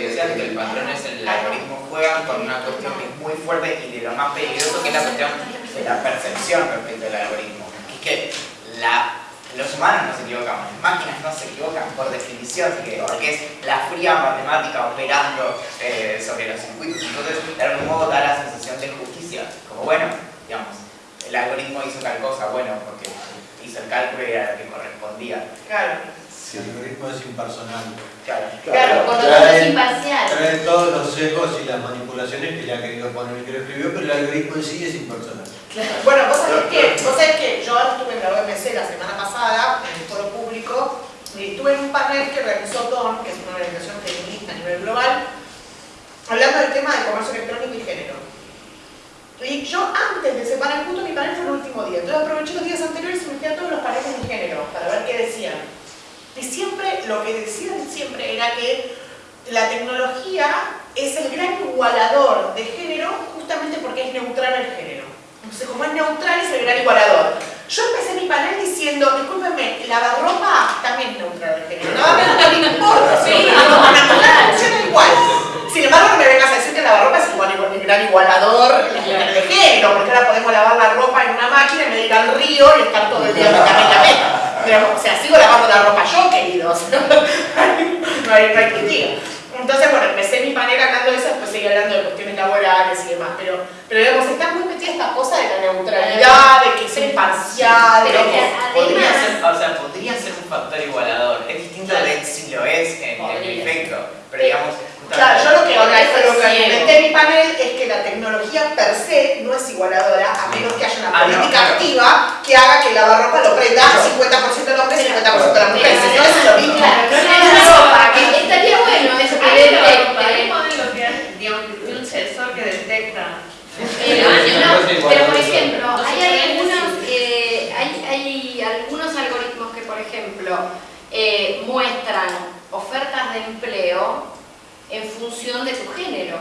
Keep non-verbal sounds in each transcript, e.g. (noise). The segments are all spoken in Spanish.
que decías, que el patrón es el algoritmo juegan con una cuestión que es muy fuerte y de lo más peligroso que es la cuestión de la percepción respecto al algoritmo. Es que la, los humanos no se equivocan, las máquinas no se equivocan por definición, porque es la fría matemática operando eh, sobre los circuitos. Entonces, de algún modo da la sensación de justicia, como bueno, digamos, el algoritmo hizo tal cosa, bueno, porque hizo el cálculo y era lo que correspondía. Claro. Si el algoritmo es impersonal. Claro, Claro, por lo tanto es imparcial. Trae todos los sesgos y las manipulaciones que le ha querido poner el que lo escribió, pero el algoritmo en sí es impersonal. Bueno, vos sabés que, vos sabés que yo estuve en la OMC la semana pasada, en el foro público, y estuve en un panel que organizó TON, que es una organización feminista a nivel global, hablando del tema del comercio electrónico y género. Y yo antes de ese panel, justo mi panel fue el último día, entonces aproveché los días anteriores y me fui a todos los paneles de género para ver qué decían. Y siempre, lo que decían siempre era que la tecnología es el gran igualador de género justamente porque es neutral el género. Entonces, como es neutral, es el gran igualador. Yo empecé mi panel diciendo, discúlpenme, lavarropa también es neutral el género. No me importa, sí, natural, funciona igual. Sin embargo, no me vengas a decir que lavarropa es igual, el gran igualador de género, porque ahora podemos lavar la ropa en una máquina y me ir al río y estar todo el día mecánicamente. Digamos, O sea, sigo lavando la ropa yo, queridos. (laughs) no hay, no hay que diga. Entonces, bueno, empecé mi panel hablando de eso, después seguí hablando de cuestiones laborales y demás, pero, pero digamos, está muy metida esta cosa de la neutralidad, de que ser imparcial, de que Podría además... ser, o sea, podría ser un factor igualador. Es distinto de si lo es en, en Podría. efecto. Pero digamos, Claro, yo lo que, eso lo que en mi panel es que la tecnología per se no es igualadora, a menos que haya una Ah, no, política activa que haga que el lavarropa lo prenda 50% el hombre y 50% la mujer. Si no, es lo mismo. Claro, no Es es la ropa, que- Estaría bueno eso que un sensor que detecta. Pero por ejemplo, hay algunos, eh, hay, hay algunos algoritmos que, por ejemplo, eh, muestran ofertas de empleo en función de tu género.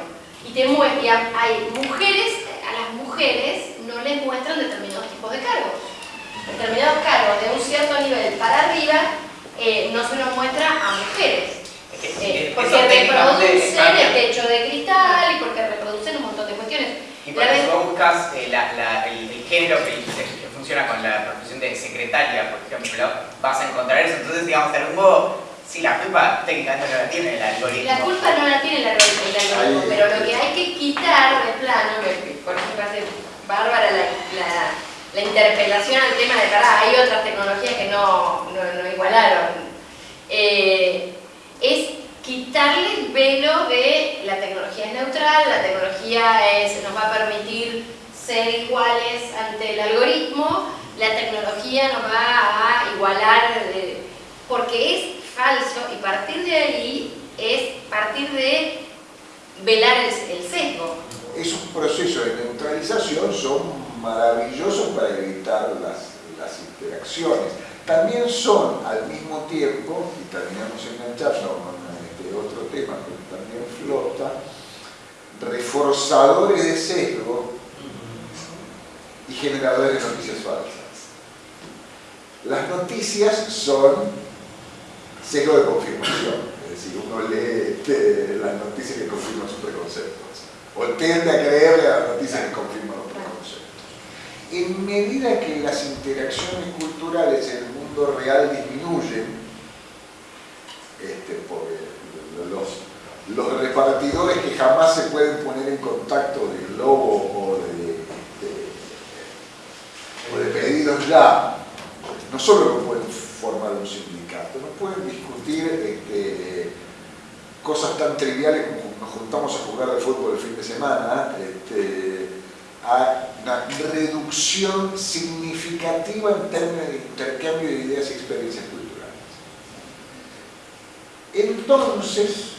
Y, te mue- y ha- hay mujeres, a las mujeres no les muestran determinados tipos de cargos. Determinados cargos de un cierto nivel para arriba eh, no se los muestra a mujeres. Eh, es- porque eso reproducen el techo de cristal y porque reproducen un montón de cuestiones. Y vez- vos buscas eh, la- la- el, el género que, que funciona con la profesión de secretaria, por ejemplo, vas a encontrar eso. Entonces, digamos, de algún modo, sí, la culpa técnicamente no la tiene el algoritmo. La culpa no la tiene el algoritmo, el algoritmo, Ahí- pero lo que hay que quitar de plano, por ejemplo, hace bárbara la, la- la interpelación al tema de, pará, hay otras tecnologías que no, no, no igualaron, Eh, es quitarle el velo de la tecnología es neutral, la tecnología es, nos va a permitir ser iguales ante el algoritmo, la tecnología nos va a igualar, eh, porque es falso y partir de ahí es partir de velar el, el sesgo. Esos procesos de neutralización son maravillosos para evitar las, interacciones. También son al mismo tiempo, y terminamos enganchando con este otro tema que también flota, reforzadores de sesgo y generadores de noticias falsas. Las noticias son sesgo de confirmación, es decir, uno lee este, las noticias que confirman sus preconceptos, o tiende a creerle a las noticias que confirman los preconceptos. En medida que las interacciones culturales en el mundo real disminuyen, este, porque los, los repartidores que jamás se pueden poner en contacto de globo o de, de- de pedidos ya, no solo no pueden formar un sindicato, no pueden discutir este, cosas tan triviales como juntamos a jugar al fútbol el fin de semana, este, una reducción significativa en términos de intercambio de ideas y experiencias culturales. Entonces,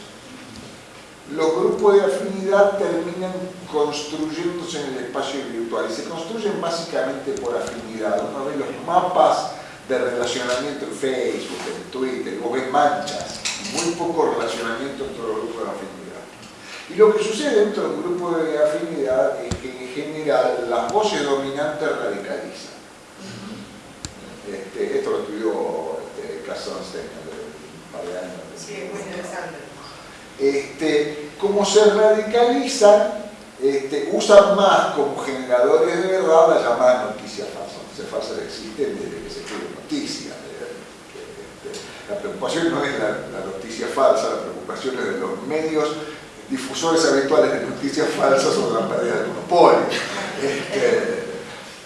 los grupos de afinidad terminan construyéndose en el espacio virtual y se construyen básicamente por afinidad. Uno ve los mapas de relacionamiento en Facebook, en Twitter, o ves manchas, muy poco relacionamiento entre los grupos de afinidad. Y lo que sucede dentro de un grupo de afinidad es que en general las voces dominantes radicalizan. Este, esto lo estudió este, hace un par de años. Sí, es muy interesante. este, como se radicalizan, este, usan más como generadores de verdad las llamadas noticias falsas. Noticias falsas existen desde que se escriben noticias. Este, la preocupación no es la, la noticia falsa, la preocupación es de los medios difusores habituales de noticias falsas o de la pérdida de monopolio. Este,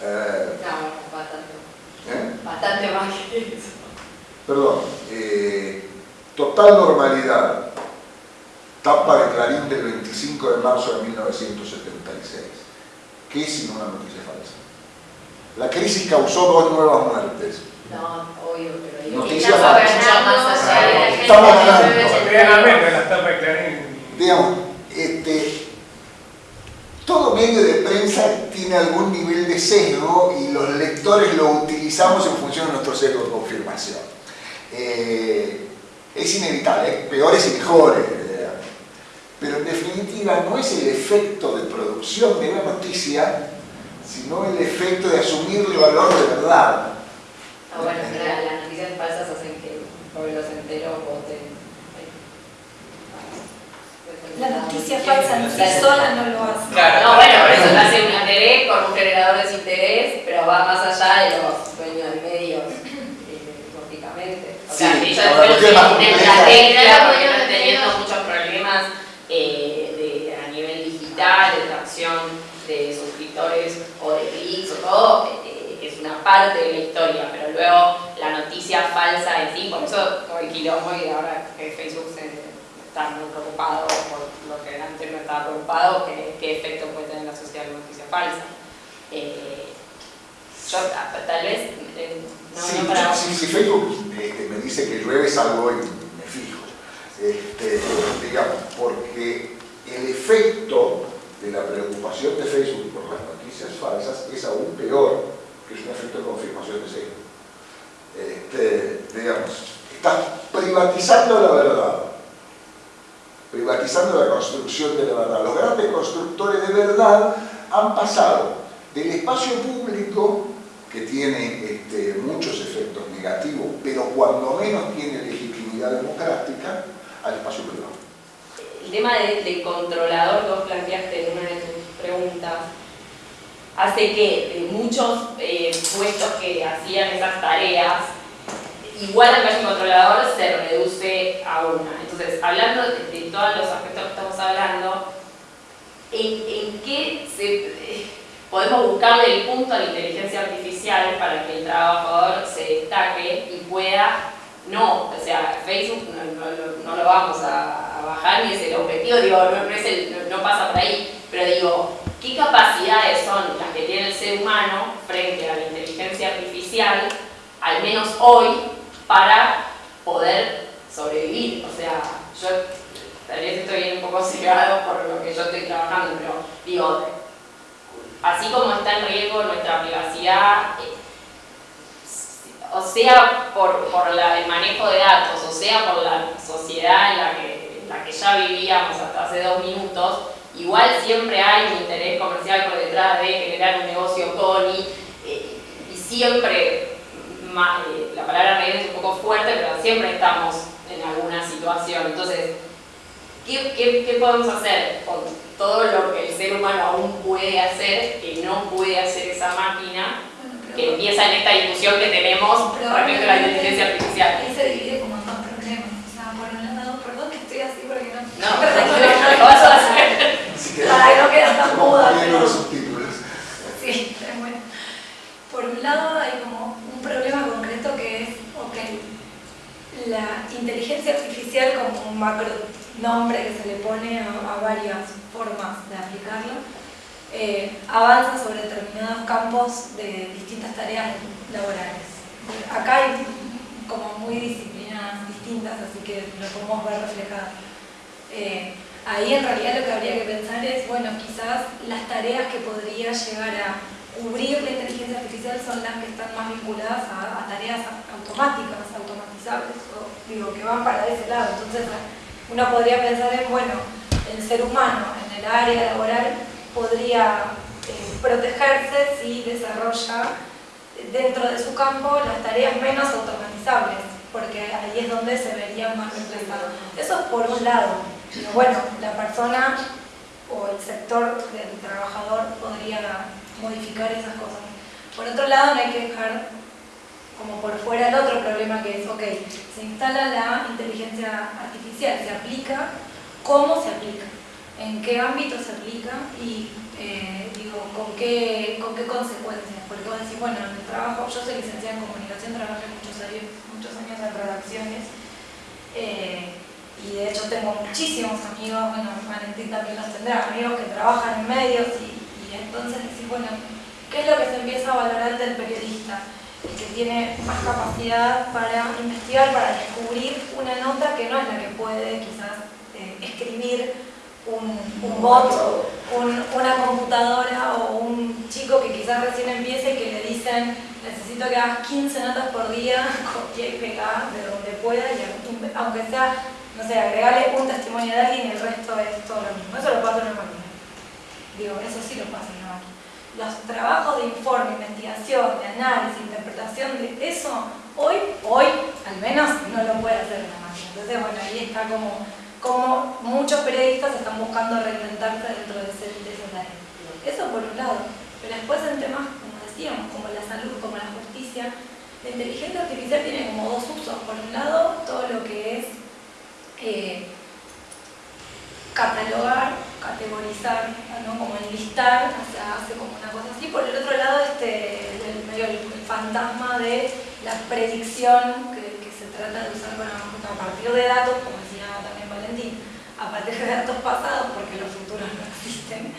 eh, No, bastante. ¿eh? Bastante más que eso. Perdón, eh, total normalidad, tapa de Clarín del 25 de marzo de 1976. ¿Qué es sino una noticia falsa? La crisis causó dos nuevas muertes. No, obvio, pero digo, Noticia estamos falsa. ganando la gente Estamos ganando. Digamos, este, todo medio de prensa tiene algún nivel de sesgo y los lectores lo utilizamos en función de nuestro sesgo de confirmación. Eh, es inevitable, hay peores y mejores, eh, pero en definitiva no es el efecto de producción de una noticia, sino el efecto de asumirle valor de verdad. Ah, bueno, las noticias falsas hacen que pueblos enteros voten. La noticia falsa en sí sola no lo hace. Claro, No, bueno, claro, eso claro. hace un interés con un generador de desinterés, pero va más allá de los dueños de medios, eh, lógicamente. O sea, Sí, la compleja. estrategia porque Claro, están teniendo muchos problemas eh, de, a nivel digital, de tracción de suscriptores o de clics o todo, eh, que es una parte de la historia, pero luego la noticia falsa en sí, por eso todo el quilombo y ahora que Facebook se está muy preocupado por lo que antes no estaba preocupado, qué, qué efecto puede tener en la sociedad la noticia falsa. Eh, yo ah, tal vez, eh, no, Sí, no para... sí, si Facebook este, me dice que llueve salgo y me fijo. Este, digamos, porque el efecto de la preocupación de Facebook por las noticias falsas es aún peor, que es un efecto de confirmación de sesgo. Este, digamos, está privatizando la verdad, privatizando la construcción de la verdad. Los grandes constructores de verdad han pasado del espacio público que tiene este, muchos efectos negativos, pero cuando menos tiene legitimidad democrática, al espacio privado. El tema de, de controlador que vos planteaste en una de tus preguntas hace que muchos eh, puestos que hacían esas tareas, igual el caso controlador se reduce a una. Entonces, hablando de, todos los aspectos que estamos hablando, ¿en, en qué eh, podemos buscarle el punto a la inteligencia artificial para que el trabajador se destaque y pueda no, o sea, Facebook no, no- lo vamos a, bajar ni es el objetivo, digo, no- no pasa por ahí, pero digo, ¿qué capacidades son las que tiene el ser humano frente a la inteligencia artificial, al menos hoy, para poder sobrevivir? O sea, yo tal vez estoy un poco cegado por lo que yo estoy trabajando, pero digo, así como está en riesgo nuestra privacidad, eh, o sea por, por el manejo de datos, o sea por la sociedad en la que, la que ya vivíamos hasta hace dos minutos, igual siempre hay un interés comercial por detrás de generar un negocio con y, eh, y siempre, eh, la palabra reír es un poco fuerte, pero siempre estamos en alguna situación. Entonces, ¿qué, qué, qué podemos hacer con todo lo que el ser humano aún puede hacer, que no puede hacer esa máquina? que empieza en esta discusión que tenemos respecto a la inteligencia artificial. Ahí se divide como en dos problemas. O sea, por un lado, perdón que estoy así porque no. No, lo vas a hacer. Que no quede tan muda, pero-. Sí, es bueno. Por un lado hay como un problema concreto que es, ok, la inteligencia artificial como un macro nombre que se le pone a, varias formas de aplicarlo, eh, avanza sobre determinados campos de distintas tareas laborales. Acá hay como muy disciplinas distintas, así que lo podemos ver reflejado. Eh, ahí en realidad lo que habría que pensar es, bueno, quizás las tareas que podría llegar a cubrir la inteligencia artificial son las que están más vinculadas a tareas automáticas, o digo, que van para ese lado. Entonces uno podría pensar en, bueno, el ser humano en el área laboral podría eh, protegerse si desarrolla dentro de su campo las tareas menos automatizables, porque ahí es donde se vería más reemplazado. Eso es por un lado. digo, bueno, la persona o el sector del trabajador podría modificar esas cosas. Por otro lado, no hay que dejar como por fuera el otro problema que es, ok, se instala la inteligencia artificial, se aplica, ¿cómo se aplica? ¿En qué ámbito se aplica? Y eh, digo, ¿con qué, ¿con qué consecuencias? Porque vos decís, bueno, en el trabajo, yo soy licenciada en comunicación, trabajé muchos años, muchos años en redacciones, eh, y de hecho tengo muchísimos amigos, bueno, Valentín también los tendrá, amigos que trabajan en medios, y, y entonces decís, bueno, ¿qué es lo que se empieza a valorar del periodista? El que tiene más capacidad para investigar, para descubrir una nota que no es la que puede quizás eh, escribir un, un bot, un- una computadora o un chico que quizás recién empieza y que le dicen necesito que hagas 15 notas por día, copia y pega de donde pueda y aunque sea, no sé, agregarle un testimonio de alguien y el resto es todo lo mismo. Eso lo pasa en una máquina. Digo, eso sí lo pasa en una máquina. Los trabajos de informe, investigación, de análisis, interpretación de eso, hoy, hoy, al menos, no lo puede hacer una máquina. Entonces, bueno, ahí está como como muchos periodistas están buscando reinventarse dentro de, ese, de áreas. Eso por un lado. Pero después en temas, como decíamos, como la salud, como la justicia, la inteligencia artificial tiene como dos usos. Por un lado, todo lo que es eh, catalogar, categorizar, ¿no? como enlistar, o sea, hace como una cosa así. Por el otro lado, este, el, fantasma de la predicción que, se trata de usar para, a partir de datos, como decía también Valentín, a partir de datos pasados, porque los futuros no existen,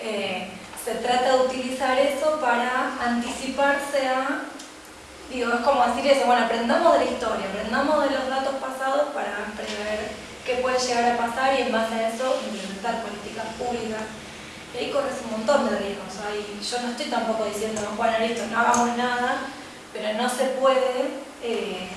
eh, se trata de utilizar eso para anticiparse a, digo, es como decir eso, bueno, aprendamos de la historia, aprendamos de los datos pasados para prever qué puede llegar a pasar y en base a eso implementar políticas públicas. Y ahí corres un montón de riesgos. Ahí, yo no estoy tampoco diciendo, bueno, listo, no hagamos nada, pero no se puede eh,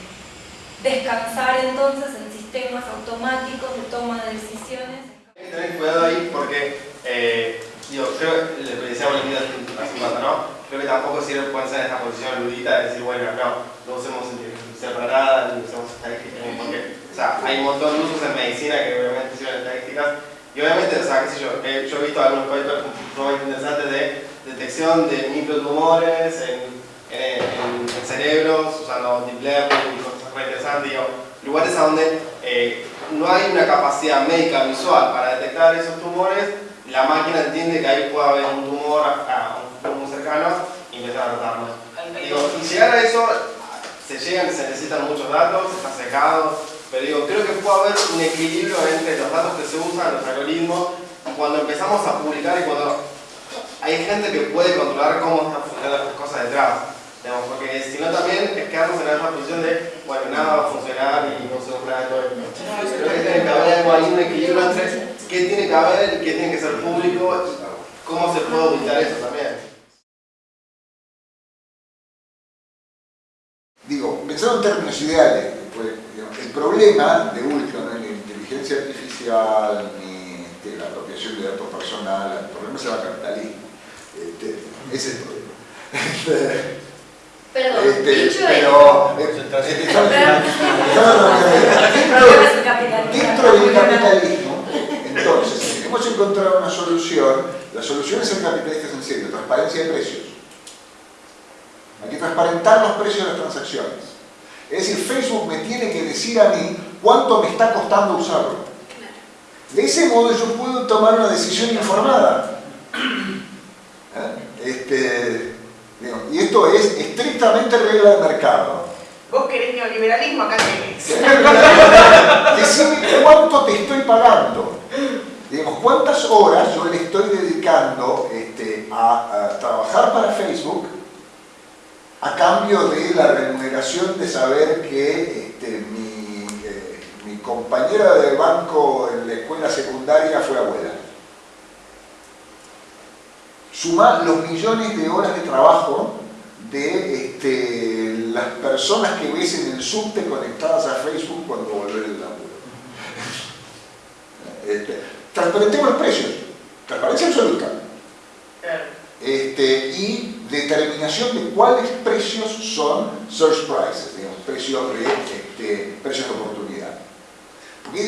descansar entonces en sistemas automáticos de toma de decisiones. Hay que tener cuidado ahí porque, eh, digo, creo que lo que decía Valentina hace un rato, ¿no? Creo que tampoco sirve ponerse en esta posición ludita de decir, bueno, no, no usemos inteligencia para nada, ni usemos estadísticas, porque, o sea, hay un montón de usos en medicina que obviamente sirven estadísticas, y obviamente, o sea, qué sé yo, eh, yo he visto algunos proyectos muy interesantes de detección de microtumores en, en, en- en cerebros, usando deep learning y cosas muy interesantes, digo, lugares a donde eh, no hay una capacidad médica visual para detectar esos tumores, la máquina entiende que ahí puede haber un tumor a, un futuro muy cercano y empieza a tratarlo. Digo, y llegar a eso, se llegan, se necesitan muchos datos, está secado, pero digo, creo que puede haber un equilibrio entre los datos que se usan, los algoritmos, cuando empezamos a publicar y cuando hay gente que puede controlar cómo están funcionando las cosas detrás. Digamos, porque si no también es quedarnos en la misma posición de, bueno, nada va a funcionar y no se nada de todo esto. Creo que tiene que haber algo ahí, un equilibrio entre qué tiene que haber, qué tiene que ser público y cómo se puede auditar eso también. Digo, pensando en términos ideales, pues, digamos, el problema de último no es ni la inteligencia artificial ni este, la apropiación de datos personales, el problema es el capitalismo. Este, ese es el problema. Este, Perdón, este, dicho pero, eh, este. Dentro del capitalismo, entonces, si hemos encontrado una solución, la solución es el capitalista sencillo, transparencia de precios. Hay que transparentar los precios de las transacciones. Es decir, Facebook me tiene que decir a mí cuánto me está costando usarlo. De ese modo yo puedo tomar una decisión informada. ¿Eh? Este, digo, y esto es estrictamente regla de mercado. Vos querés neoliberalismo, acá tenés. (laughs) Decime cuánto te estoy pagando. Digamos, cuántas horas yo le estoy dedicando este, a, a trabajar para Facebook a cambio de la remuneración de saber que este, mi, eh, mi compañera de banco en la escuela secundaria fue abuela. Suma los millones de horas de trabajo de este, las personas que ves en el subte conectadas a Facebook cuando volver el laburo. (laughs) Este, transparentemos los precios, transparencia absoluta. Este, y determinación de cuáles precios son search prices, digamos, precios de, este, precios de oportunidad. Porque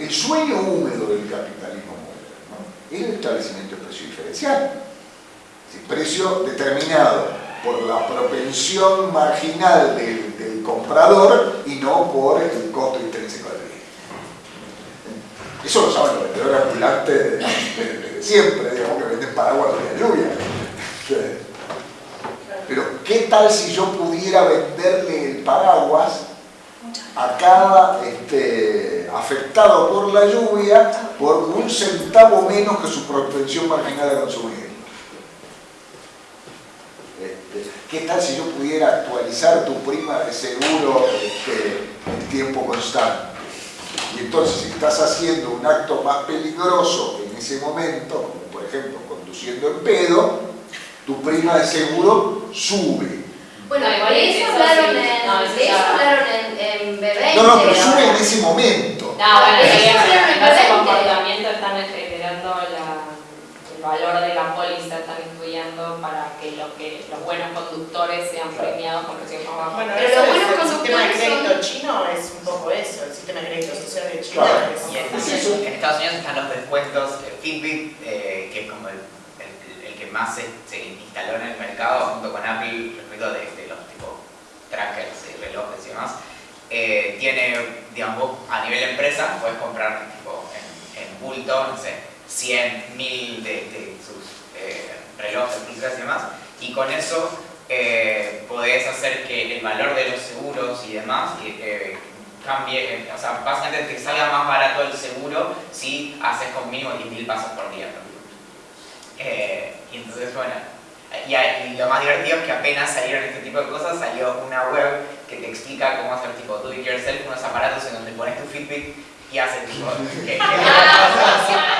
el, sueño húmedo del capitalismo moderno es el establecimiento de precio diferencial. Precio determinado por la propensión marginal del, comprador y no por el costo intrínseco del bien. Eso lo saben los vendedores ambulantes de siempre, digamos, que venden paraguas de la lluvia. ¿Qué tal si yo pudiera venderle el paraguas a cada este, afectado por la lluvia por un centavo menos que su propensión marginal de consumir? Este, ¿Qué tal si yo pudiera actualizar tu prima de seguro este, en tiempo constante? Y entonces, si estás haciendo un acto más peligroso en ese momento, como por ejemplo conduciendo en pedo, tu prima de seguro sube. Bueno, No, de igual eso eso hablaron sí, en, no, eso de eso hablaron en, en B20. No, no, pero sube en ese momento. No, bueno, Eso en ese comportamiento están generando la- el valor de la póliza, están estudiando para que, lo que los buenos conductores sean premiados con precios más bajos. Bueno, Pero los buenos el sistema de crédito chino es un poco eso, el sistema de crédito social de China Claro. es Y en, Es eso. en Estados Unidos están los descuentos, Fitbit, eh, que es como el, más se, se instaló en el mercado junto con Apple respecto de, de los tipo trackers y relojes y demás, eh, tiene, digamos, a nivel empresa puedes comprar tipo en, en bulto, no sé, 100, 1000 de, de sus eh, relojes, pulseras y demás, y con eso eh, podés hacer que el valor de los seguros y demás eh, cambie, eh, o sea, básicamente te salga más barato el seguro si haces con mínimo 10.000 pasos por día. Eh, y entonces, bueno, y, y lo más divertido es que apenas salieron este tipo de cosas, salió una web que te explica cómo hacer tipo do it yourself, unos aparatos en donde pones tu Fitbit y hace tipo, que, que- (laughs)